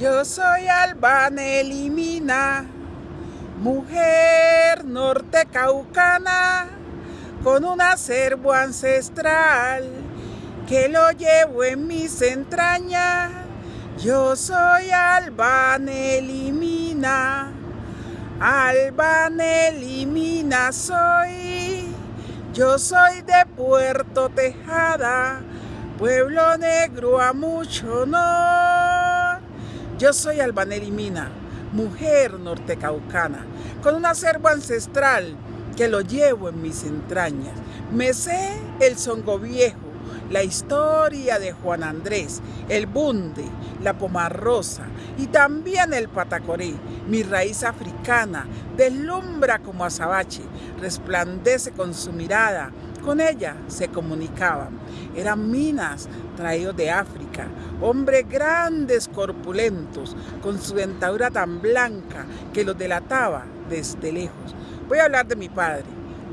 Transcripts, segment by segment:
Yo soy Albana Elimina, mujer norte caucana, con un acervo ancestral que lo llevo en mis entrañas. Yo soy Albana Elimina, Albana Elimina soy. Yo soy de Puerto Tejada, pueblo negro a mucho honor. Yo soy Albaneri Mina, mujer nortecaucana, con un acervo ancestral que lo llevo en mis entrañas. Me sé el songo viejo, la historia de Juan Andrés, el bunde, la pomarrosa y también el patacoré. Mi raíz africana deslumbra como azabache, resplandece con su mirada, con ella se comunicaban. Eran minas traídos de África, hombres grandes, corpulentos, con su dentadura tan blanca que los delataba desde lejos. Voy a hablar de mi padre,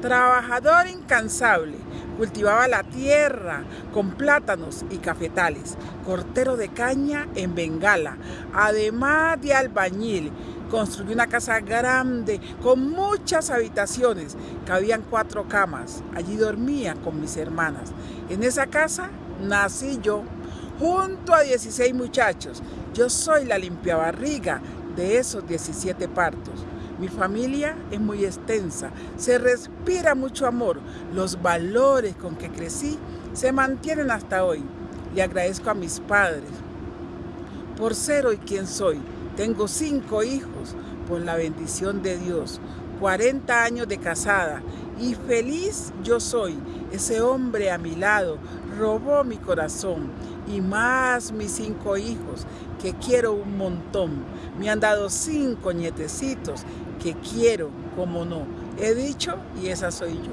trabajador incansable, cultivaba la tierra con plátanos y cafetales, cortero de caña en Bengala, además de albañil, construyó una casa grande con muchas habitaciones, cabían cuatro camas, allí dormía con mis hermanas. En esa casa nací yo, junto a 16 muchachos. Yo soy la limpiabarriga de esos 17 partos. Mi familia es muy extensa, se respira mucho amor, los valores con que crecí se mantienen hasta hoy. Le agradezco a mis padres por ser hoy quien soy. Tengo cinco hijos por la bendición de Dios, 40 años de casada y feliz yo soy. Ese hombre a mi lado robó mi corazón y más mis cinco hijos que quiero un montón. Me han dado cinco nietecitos que quiero, como no. He dicho y esa soy yo.